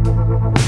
Thank you.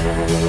Thank